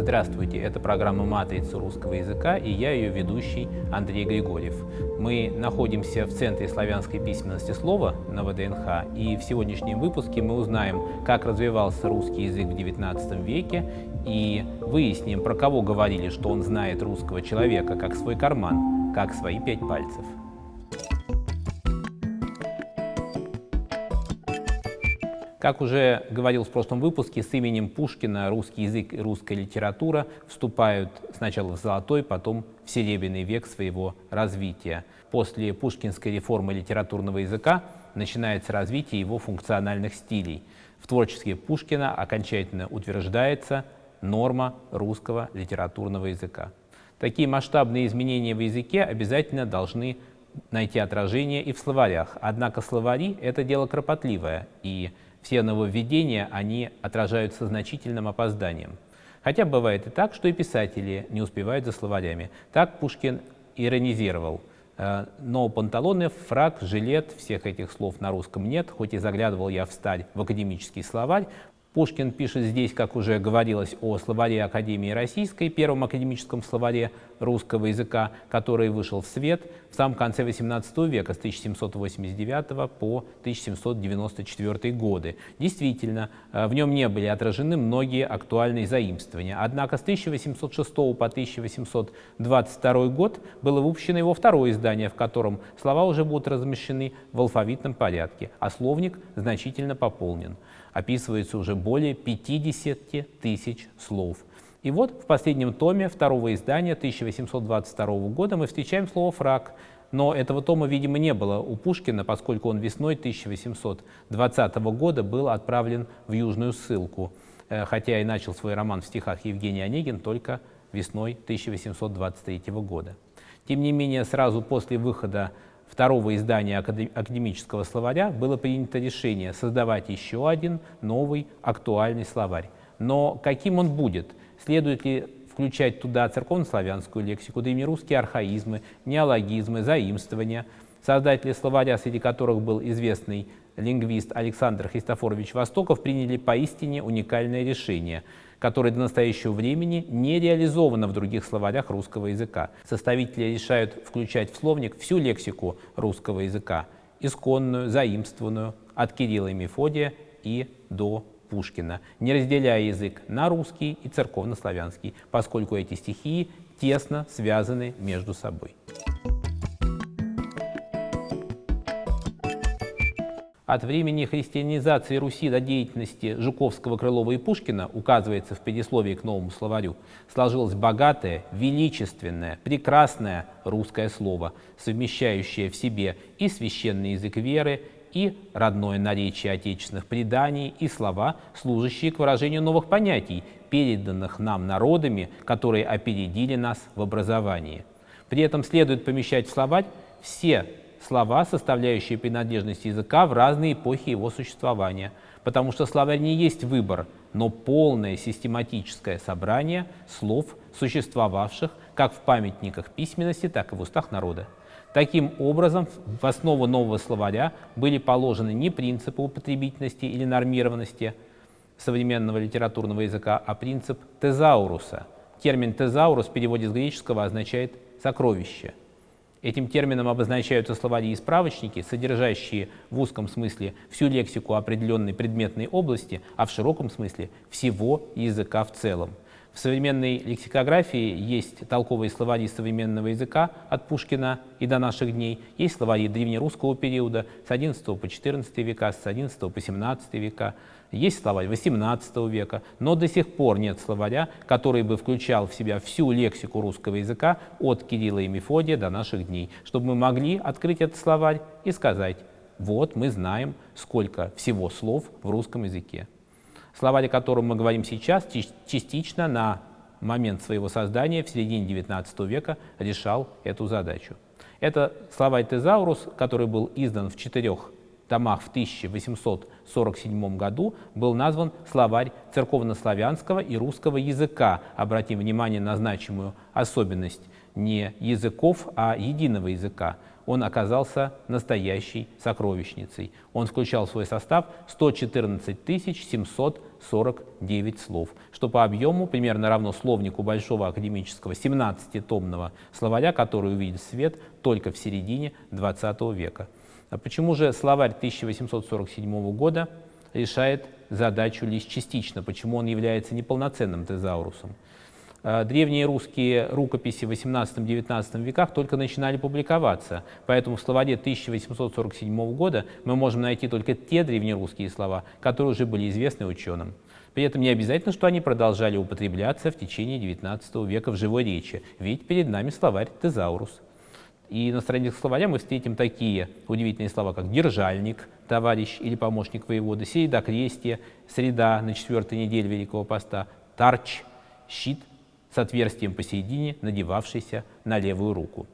Здравствуйте, это программа «Матрица русского языка» и я ее ведущий Андрей Григорьев. Мы находимся в Центре славянской письменности слова на ВДНХ, и в сегодняшнем выпуске мы узнаем, как развивался русский язык в XIX веке и выясним, про кого говорили, что он знает русского человека как свой карман, как свои пять пальцев. Как уже говорил в прошлом выпуске, с именем Пушкина русский язык и русская литература вступают сначала в золотой, потом в серебряный век своего развития. После пушкинской реформы литературного языка начинается развитие его функциональных стилей. В творчестве Пушкина окончательно утверждается норма русского литературного языка. Такие масштабные изменения в языке обязательно должны найти отражение и в словарях. Однако словари — это дело кропотливое, и все нововведения, они отражаются значительным опозданием. Хотя бывает и так, что и писатели не успевают за словарями. Так Пушкин иронизировал. «Э, но панталоны, фраг, жилет, всех этих слов на русском нет, хоть и заглядывал я в сталь в академический словарь, Пушкин пишет здесь, как уже говорилось, о словаре Академии Российской, первом академическом словаре русского языка, который вышел в свет в самом конце XVIII века, с 1789 по 1794 годы. Действительно, э, в нем не были отражены многие актуальные заимствования. Однако с 1806 по 1822 год было выпущено его второе издание, в котором слова уже будут размещены в алфавитном порядке, а словник значительно пополнен описывается уже более 50 тысяч слов. И вот в последнем томе второго издания 1822 года мы встречаем слово «фраг», но этого тома, видимо, не было у Пушкина, поскольку он весной 1820 года был отправлен в Южную ссылку, э, хотя и начал свой роман в стихах Евгений Онегин только весной 1823 года. Тем не менее, сразу после выхода второго издания академического словаря было принято решение создавать еще один новый актуальный словарь. Но каким он будет? Следует ли включать туда церковнославянскую лексику, древнерусские архаизмы, неологизмы, заимствования? Создатели словаря, среди которых был известный лингвист Александр Христофорович Востоков, приняли поистине уникальное решение – которое до настоящего времени не реализовано в других словарях русского языка. Составители решают включать в словник всю лексику русского языка, исконную, заимствованную, от Кирилла и Мефодия и до Пушкина, не разделяя язык на русский и церковнославянский, поскольку эти стихии тесно связаны между собой. От времени христианизации Руси до деятельности Жуковского, Крылова и Пушкина, указывается в предисловии к новому словарю, сложилось богатое, величественное, прекрасное русское слово, совмещающее в себе и священный язык веры, и родное наречие отечественных преданий, и слова, служащие к выражению новых понятий, переданных нам народами, которые опередили нас в образовании. При этом следует помещать в словарь все слова, составляющие принадлежность языка в разные эпохи его существования, потому что словарь не есть выбор, но полное систематическое собрание слов, существовавших как в памятниках письменности, так и в устах народа. Таким образом, в основу нового словаря были положены не принципы употребительности или нормированности современного литературного языка, а принцип тезауруса. Термин «тезаурус» в переводе с греческого означает «сокровище». Этим термином обозначаются словари и справочники, содержащие в узком смысле всю лексику определенной предметной области, а в широком смысле всего языка в целом. В современной лексикографии есть толковые словари современного языка от Пушкина и до наших дней, есть словари древнерусского периода с XI по XIV века, с XI по XVII века, есть словарь XVIII века, но до сих пор нет словаря, который бы включал в себя всю лексику русского языка от Кирилла и Мефодия до наших дней, чтобы мы могли открыть этот словарь и сказать, вот мы знаем, сколько всего слов в русском языке. Словарь, о котором мы говорим сейчас, частично на момент своего создания в середине XIX века решал эту задачу. Это словарь Тезаурус, который был издан в четырех томах в 1847 году был назван словарь церковнославянского и русского языка. Обратим внимание на значимую особенность. не языков, а единого языка. Он оказался настоящей сокровищницей. Он включал в свой состав 114 749 слов, что по объему примерно равно словнику большого академического 17-томного словаря, который увидит свет только в середине XX века. А почему же словарь 1847 года решает задачу лишь частично, почему он является неполноценным тезаурусом? А, древние русские рукописи в 18-19 веках только начинали публиковаться, поэтому в словаре 1847 года мы можем найти только те древнерусские слова, которые уже были известны ученым. При этом не обязательно, что они продолжали употребляться в течение XIX века в живой речи, ведь перед нами словарь «Тезаурус». И на страницах словаря мы встретим такие удивительные слова, как «держальник», «товарищ» или «помощник воевода», «середокрестие», «среда» на четвертой неделе Великого Поста, «тарч», «щит» с отверстием посередине, надевавшийся на левую руку.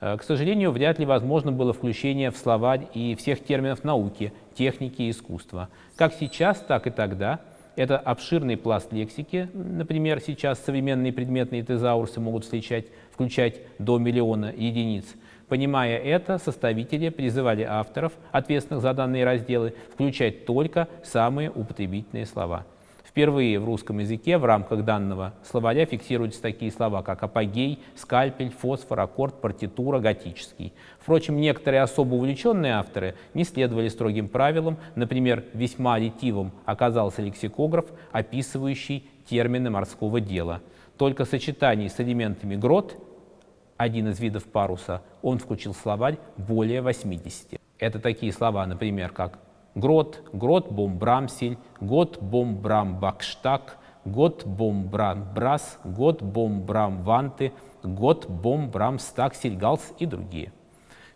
Э, к сожалению, вряд ли возможно было включение в словарь и всех терминов науки, техники и искусства. Как сейчас, так и тогда это обширный пласт лексики, например, сейчас современные предметные тезаурсы могут встречать, включать до миллиона единиц. Понимая это, составители призывали авторов, ответственных за данные разделы, включать только самые употребительные слова – Впервые в русском языке в рамках данного словаря фиксируются такие слова, как апогей, скальпель, фосфор, аккорд, партитура, готический. Впрочем, некоторые особо увлеченные авторы не следовали строгим правилам. Например, весьма ретивым оказался лексикограф, описывающий термины морского дела. Только сочетание с элементами грот, один из видов паруса, он включил словарь более 80. Это такие слова, например, как Грот, Грот Бомбрамсель, Гот Бомбрам Бакштаг, Гот Бомбрам Брас, Гот Бомбрам Ванты, Гот Бомбрам Стаксель Галс и другие.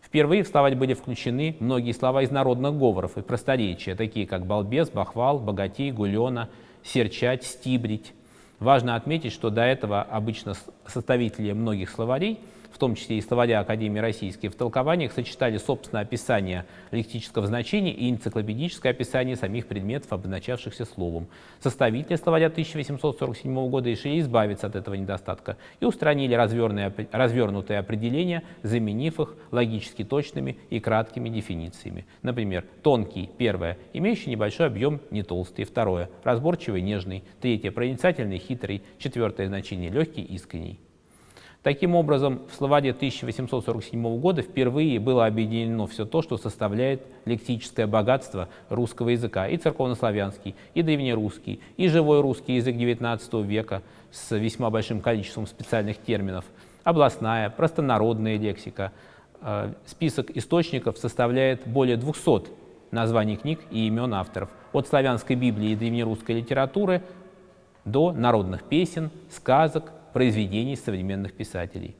Впервые в словарь были включены многие слова из народных говоров и просторечия, такие как балбес, бахвал, богатей, гулена, серчать, стибрить. Важно отметить, что до этого обычно составители многих словарей – в том числе и словаря Академии Российской, в толкованиях сочетали собственное описание лексического значения и энциклопедическое описание самих предметов, обозначавшихся словом. Составители словаря 1847 года решили избавиться от этого недостатка и устранили развернутые определения, заменив их логически точными и краткими дефинициями. Например, тонкий, первое, имеющий небольшой объем, не толстый, второе, разборчивый, нежный, третье, проницательный, хитрый, четвертое значение, легкий, искренний. Таким образом, в словаре 1847 года впервые было объединено все то, что составляет лексическое богатство русского языка, и церковнославянский, и древнерусский, и живой русский язык XIX века с весьма большим количеством специальных терминов, областная, простонародная лексика. Э, список источников составляет более 200 названий книг и имен авторов, от славянской Библии и древнерусской литературы до народных песен, сказок, произведений современных писателей.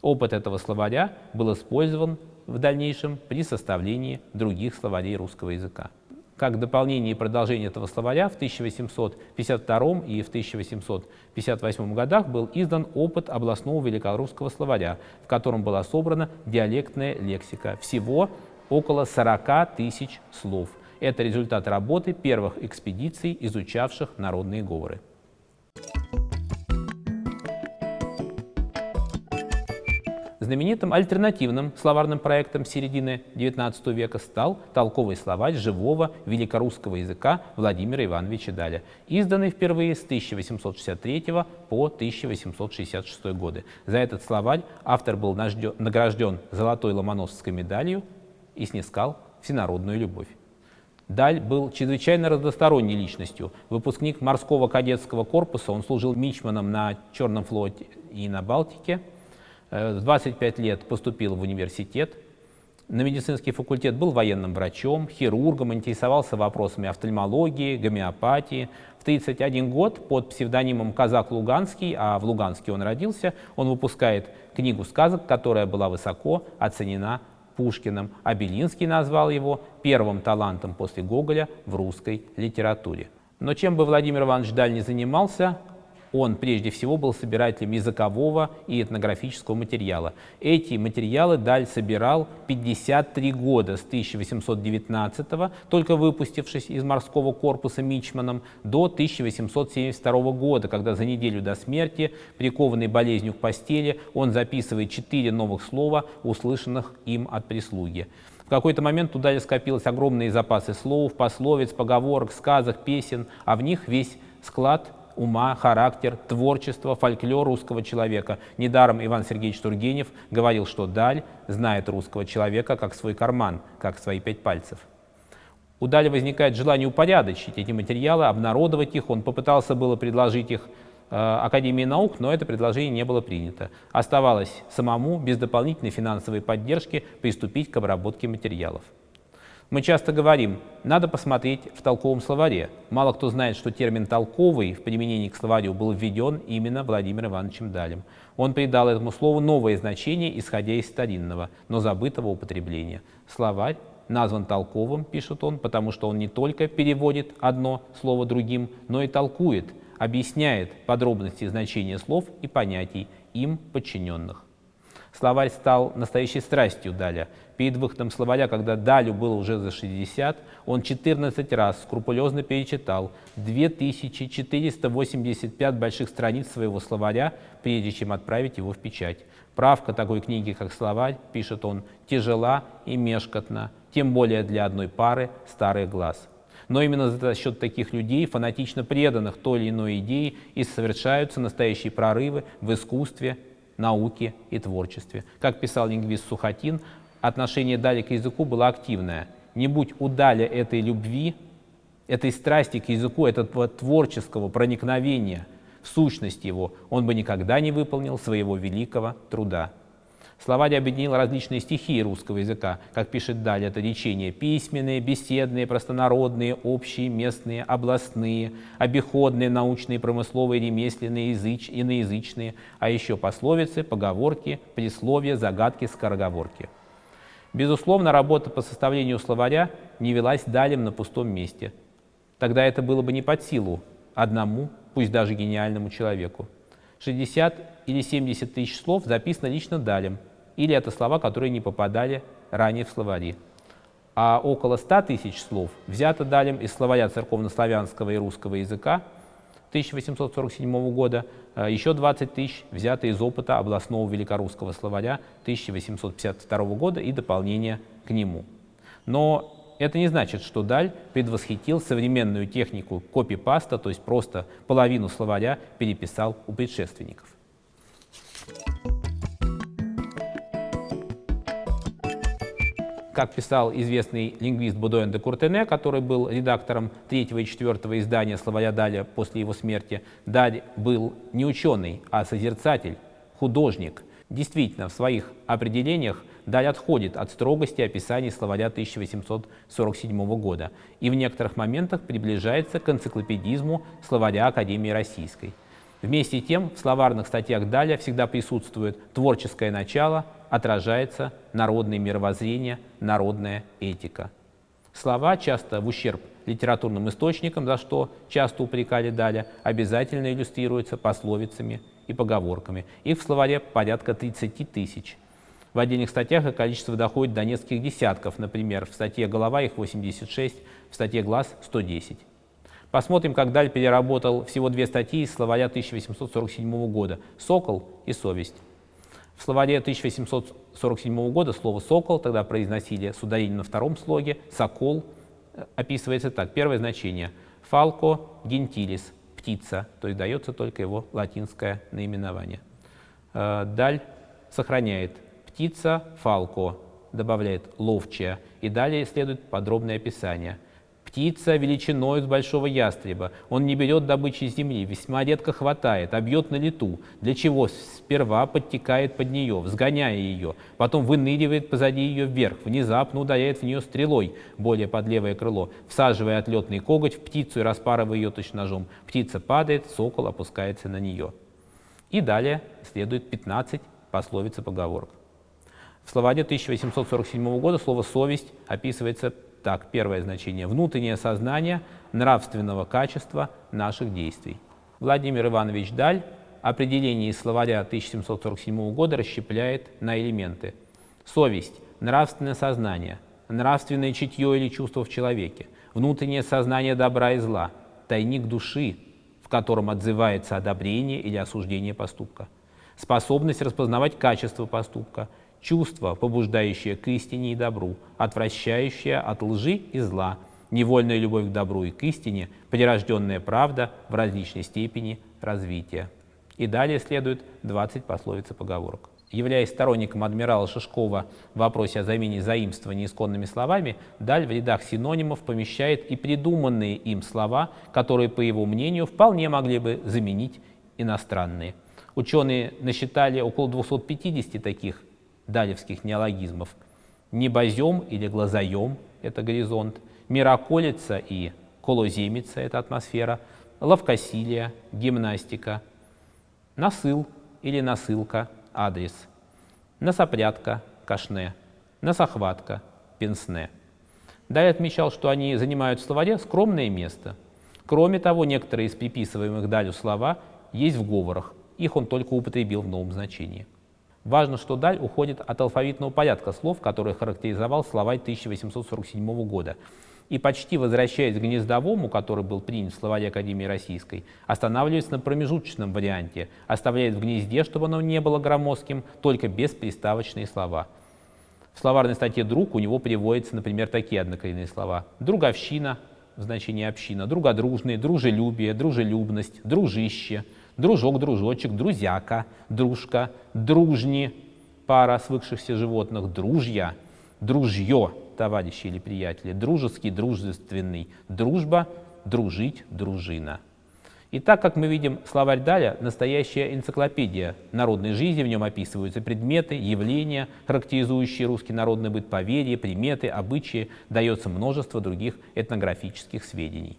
Опыт этого словаря был использован в дальнейшем при составлении других словарей русского языка. Как дополнение и продолжение этого словаря в 1852 и в 1858 годах был издан опыт областного великорусского словаря, в котором была собрана диалектная лексика. Всего около 40 тысяч слов. Это результат работы первых экспедиций, изучавших народные говоры. Знаменитым альтернативным словарным проектом середины XIX века стал толковый словарь живого великорусского языка Владимира Ивановича Даля, изданный впервые с 1863 по 1866 годы. За этот словарь автор был награжден золотой ломоносовской медалью и снискал всенародную любовь. Даль был чрезвычайно разносторонней личностью. Выпускник морского кадетского корпуса, он служил мичманом на Черном флоте и на Балтике – в 25 лет поступил в университет, на медицинский факультет был военным врачом, хирургом, интересовался вопросами офтальмологии, гомеопатии. В 31 год под псевдонимом Казак Луганский, а в Луганске он родился, он выпускает книгу сказок, которая была высоко оценена Пушкиным, а Белинский назвал его первым талантом после Гоголя в русской литературе. Но чем бы Владимир Иванович Даль не занимался, он прежде всего был собирателем языкового и этнографического материала. Эти материалы Даль собирал 53 года, с 1819 только выпустившись из морского корпуса Мичманом, до 1872 года, когда за неделю до смерти, прикованный болезнью к постели, он записывает четыре новых слова, услышанных им от прислуги. В какой-то момент туда скопилось огромные запасы слов, пословиц, поговорок, сказок, песен, а в них весь склад ума, характер, творчество, фольклор русского человека. Недаром Иван Сергеевич Тургенев говорил, что Даль знает русского человека как свой карман, как свои пять пальцев. У Дали возникает желание упорядочить эти материалы, обнародовать их. Он попытался было предложить их э, Академии наук, но это предложение не было принято. Оставалось самому, без дополнительной финансовой поддержки, приступить к обработке материалов. Мы часто говорим, надо посмотреть в толковом словаре. Мало кто знает, что термин «толковый» в применении к словарю был введен именно Владимиром Ивановичем Далем. Он придал этому слову новое значение, исходя из старинного, но забытого употребления. Словарь назван толковым, пишет он, потому что он не только переводит одно слово другим, но и толкует, объясняет подробности значения слов и понятий им подчиненных. Словарь стал настоящей страстью Даля. Перед выходом словаря, когда Далю было уже за 60, он 14 раз скрупулезно перечитал 2485 больших страниц своего словаря, прежде чем отправить его в печать. Правка такой книги, как словарь, пишет он, тяжела и мешкотна, тем более для одной пары старых глаз. Но именно за счет таких людей, фанатично преданных той или иной идее, и совершаются настоящие прорывы в искусстве, науке и творчестве. Как писал лингвист Сухотин, отношение Дали к языку было активное. Не будь у Дали этой любви, этой страсти к языку, этого творческого проникновения в сущность его, он бы никогда не выполнил своего великого труда. Словарь объединил различные стихии русского языка, как пишет далее это речения, письменные, беседные, простонародные, общие, местные, областные, обиходные, научные, промысловые, ремесленные, языч, иноязычные, а еще пословицы, поговорки, присловия, загадки, скороговорки. Безусловно, работа по составлению словаря не велась далем на пустом месте. Тогда это было бы не под силу одному, пусть даже гениальному человеку. 60 или 70 тысяч слов записано лично далем – или это слова, которые не попадали ранее в словари. А около 100 тысяч слов взято Далем из словаря церковнославянского и русского языка 1847 года, а еще 20 тысяч взято из опыта областного великорусского словаря 1852 года и дополнения к нему. Но это не значит, что Даль предвосхитил современную технику копипаста, то есть просто половину словаря переписал у предшественников. Как писал известный лингвист Будуэн де Куртене, который был редактором третьего и четвертого издания словаря Даля после его смерти, Даль был не ученый, а созерцатель, художник. Действительно, в своих определениях Даль отходит от строгости описаний словаря 1847 года и в некоторых моментах приближается к энциклопедизму словаря Академии Российской. Вместе с тем в словарных статьях Даля всегда присутствует творческое начало, отражается народное мировоззрение, народная этика. Слова, часто в ущерб литературным источникам, за что часто упрекали Даля, обязательно иллюстрируются пословицами и поговорками. Их в словаре порядка 30 тысяч. В отдельных статьях их количество доходит до нескольких десятков, например, в статье «Голова» их 86, в статье «Глаз» 110. Посмотрим, как Даль переработал всего две статьи из словаря 1847 года «Сокол» и «Совесть». В словаре 1847 года слово «сокол» тогда произносили с ударением на втором слоге, «сокол» описывается так. Первое значение – «фалко гентилис» – птица, то есть дается только его латинское наименование. Э, Даль сохраняет «птица фалко», добавляет «ловчая», и далее следует подробное описание – Птица величиной с большого ястреба. Он не берет добычи земли, весьма редко хватает, а бьет на лету, для чего сперва подтекает под нее, взгоняя ее, потом выныривает позади ее вверх, внезапно ударяет в нее стрелой, более под левое крыло, всаживая отлетный коготь в птицу и распарывая ее точно ножом. Птица падает, сокол опускается на нее. И далее следует 15 пословиц и поговорок. В словаре 1847 года слово «совесть» описывается так, первое значение – внутреннее сознание нравственного качества наших действий. Владимир Иванович Даль определение из словаря 1747 года расщепляет на элементы. Совесть, нравственное сознание, нравственное чутье или чувство в человеке, внутреннее сознание добра и зла, тайник души, в котором отзывается одобрение или осуждение поступка, способность распознавать качество поступка, чувство, побуждающее к истине и добру, отвращающее от лжи и зла, невольная любовь к добру и к истине, прирожденная правда в различной степени развития. И далее следует 20 пословиц и поговорок. Являясь сторонником адмирала Шишкова в вопросе о замене заимствований исконными словами, Даль в рядах синонимов помещает и придуманные им слова, которые, по его мнению, вполне могли бы заменить иностранные. Ученые насчитали около 250 таких далевских неологизмов. Небозем или глазоем – это горизонт, мироколица и колоземица – это атмосфера, ловкосилие, гимнастика, насыл или насылка – адрес, носопрядка, кашне, носохватка, пенсне. Далее отмечал, что они занимают в словаре скромное место. Кроме того, некоторые из приписываемых Далю слова есть в говорах, их он только употребил в новом значении. Важно, что Даль уходит от алфавитного порядка слов, который характеризовал словарь 1847 года, и почти возвращаясь к гнездовому, который был принят в словаре Академии Российской, останавливается на промежуточном варианте, оставляет в гнезде, чтобы оно не было громоздким, только бесприставочные слова. В словарной статье «друг» у него приводятся, например, такие однокоренные слова. «Друговщина» в значении «община», «другодружный», «дружелюбие», «дружелюбность», «дружище», «дружок», «дружочек», «друзяка», «дружка», «дружни», пара свыкшихся животных, «дружья», «дружье», товарищи или приятели, дружеский, дружественный, дружба, дружить, дружина. И так, как мы видим, словарь Даля – настоящая энциклопедия народной жизни, в нем описываются предметы, явления, характеризующие русский народный быт, поверья, приметы, обычаи, дается множество других этнографических сведений.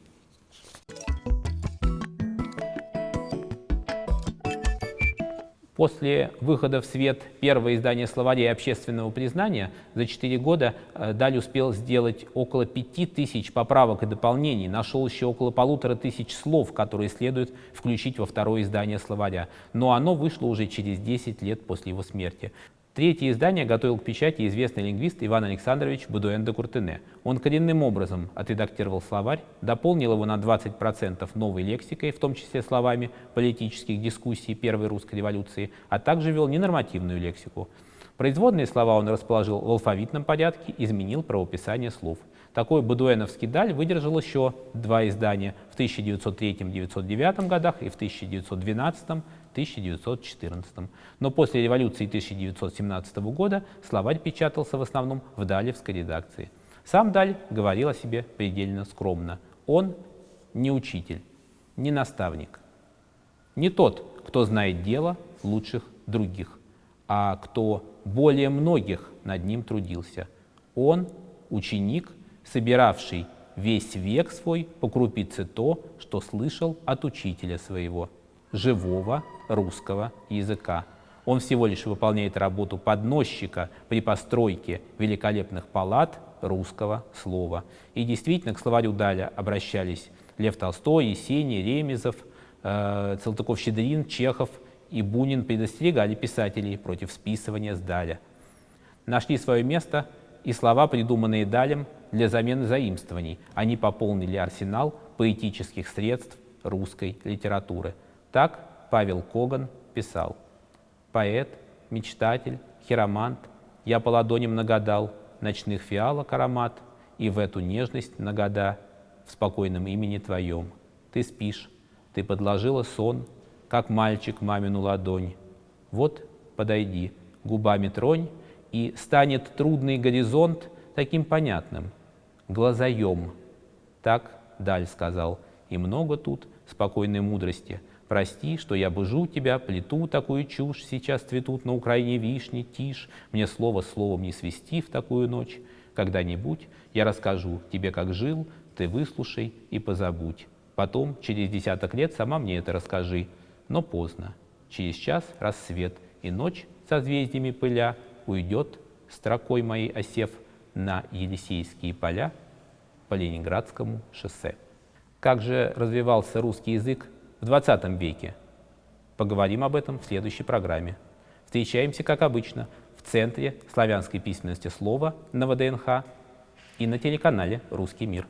После выхода в свет первого издания словарей общественного признания за 4 года э, Даль успел сделать около 5000 поправок и дополнений, нашел еще около полутора тысяч слов, которые следует включить во второе издание словаря. Но оно вышло уже через 10 лет после его смерти. Третье издание готовил к печати известный лингвист Иван Александрович Будуэн де Куртене. Он коренным образом отредактировал словарь, дополнил его на 20% новой лексикой, в том числе словами политических дискуссий Первой русской революции, а также вел ненормативную лексику. Производные слова он расположил в алфавитном порядке, изменил правописание слов. Такой Бадуэновский даль выдержал еще два издания в 1903-1909 годах и в 1912 1914. Но после революции 1917 года словарь печатался в основном в Далевской редакции. Сам Даль говорил о себе предельно скромно. Он не учитель, не наставник, не тот, кто знает дело лучших других, а кто более многих над ним трудился. Он ученик, собиравший весь век свой по крупице то, что слышал от учителя своего живого русского языка. Он всего лишь выполняет работу подносчика при постройке великолепных палат русского слова. И действительно к словарю Даля обращались Лев Толстой, Есений, Ремезов, э, Цалтыков-Щедрин, Чехов и Бунин предостерегали писателей против списывания с Даля. Нашли свое место и слова, придуманные Далем для замены заимствований. Они пополнили арсенал поэтических средств русской литературы – так Павел Коган писал. Поэт, мечтатель, хиромант, я по ладоням нагадал ночных фиалок аромат, и в эту нежность нагода в спокойном имени твоем. Ты спишь, ты подложила сон, как мальчик мамину ладонь. Вот подойди, губами тронь, и станет трудный горизонт таким понятным. Глазоем. Так Даль сказал, и много тут спокойной мудрости – Прости, что я бужу тебя, плету такую чушь, сейчас цветут на Украине вишни, тишь, мне слово словом не свести в такую ночь. Когда-нибудь я расскажу тебе, как жил, ты выслушай и позабудь. Потом, через десяток лет, сама мне это расскажи. Но поздно. Через час рассвет, и ночь созвездиями пыля уйдет, строкой моей осев, на Елисейские поля по Ленинградскому шоссе. Как же развивался русский язык в 20 веке? Поговорим об этом в следующей программе. Встречаемся, как обычно, в Центре славянской письменности слова на ВДНХ и на телеканале «Русский мир».